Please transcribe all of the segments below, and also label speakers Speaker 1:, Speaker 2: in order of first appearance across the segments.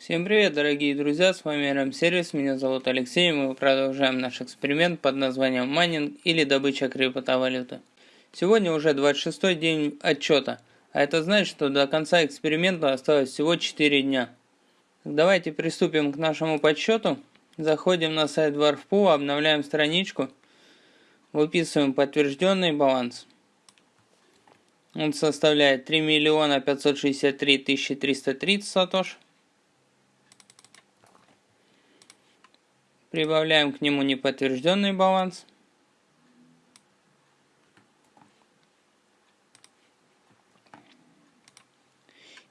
Speaker 1: Всем привет, дорогие друзья, с вами RM Сервис, меня зовут Алексей, и мы продолжаем наш эксперимент под названием майнинг или добыча криптовалюты. Сегодня уже 26 день отчета, а это значит, что до конца эксперимента осталось всего 4 дня. Давайте приступим к нашему подсчету. Заходим на сайт Warfpool, обновляем страничку, выписываем подтвержденный баланс. Он составляет 3 миллиона 563 330 сатош. Прибавляем к нему неподтвержденный баланс.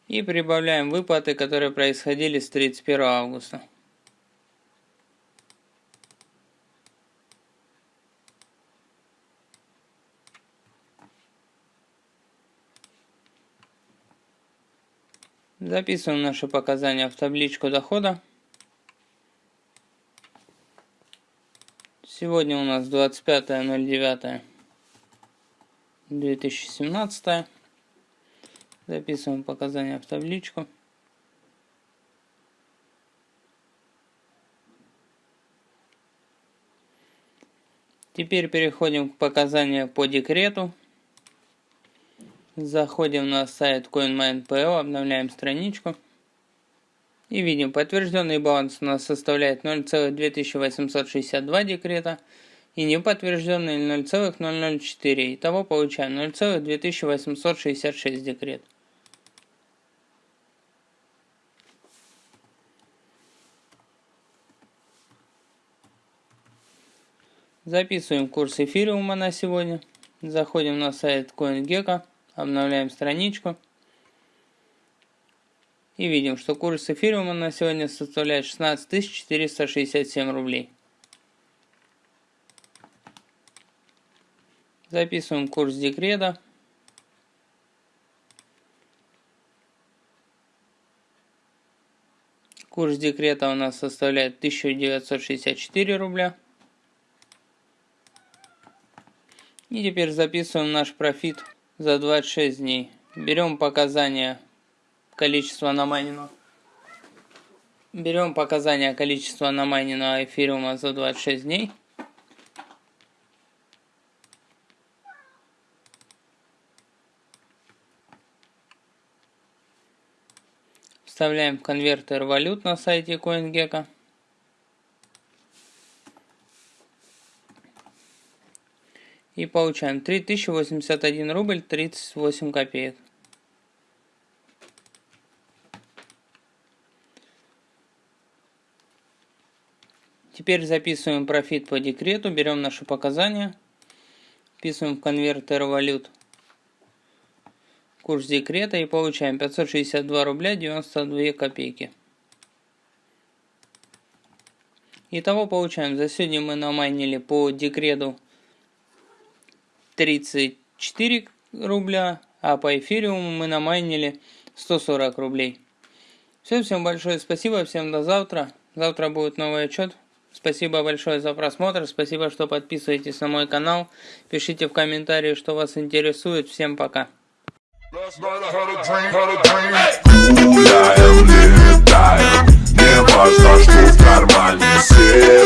Speaker 1: И прибавляем выплаты, которые происходили с 31 августа. Записываем наши показания в табличку дохода. Сегодня у нас 25.09.2017. Записываем показания в табличку. Теперь переходим к показаниям по декрету. Заходим на сайт CoinMine.pl, обновляем страничку. И видим, подтвержденный баланс у нас составляет 0,2862 декрета и неподтвержденный 0,004. Итого получаем 0,2866 декрет. Записываем курс эфириума на сегодня. Заходим на сайт CoinGecko, обновляем страничку. И видим, что курс эфириума на сегодня составляет 16 467 рублей. Записываем курс декрета. Курс декрета у нас составляет 1964 рубля. И теперь записываем наш профит за 26 дней. Берем показания количество намайненного. Берем показания количества намайненного эфириума за 26 дней. Вставляем в конвертер валют на сайте CoinGecko. И получаем 3081 рубль 38 копеек. Теперь записываем профит по декрету, берем наши показания, вписываем в конвертер валют курс декрета и получаем 562 рубля 92 копейки. Итого получаем, за сегодня мы намайнили по декрету 34 рубля, а по эфириуму мы намайнили 140 рублей. Все, всем большое спасибо, всем до завтра. Завтра будет новый отчет. Спасибо большое за просмотр, спасибо, что подписываетесь на мой канал. Пишите в комментарии, что вас интересует. Всем пока. Не важно, что в кармане сеть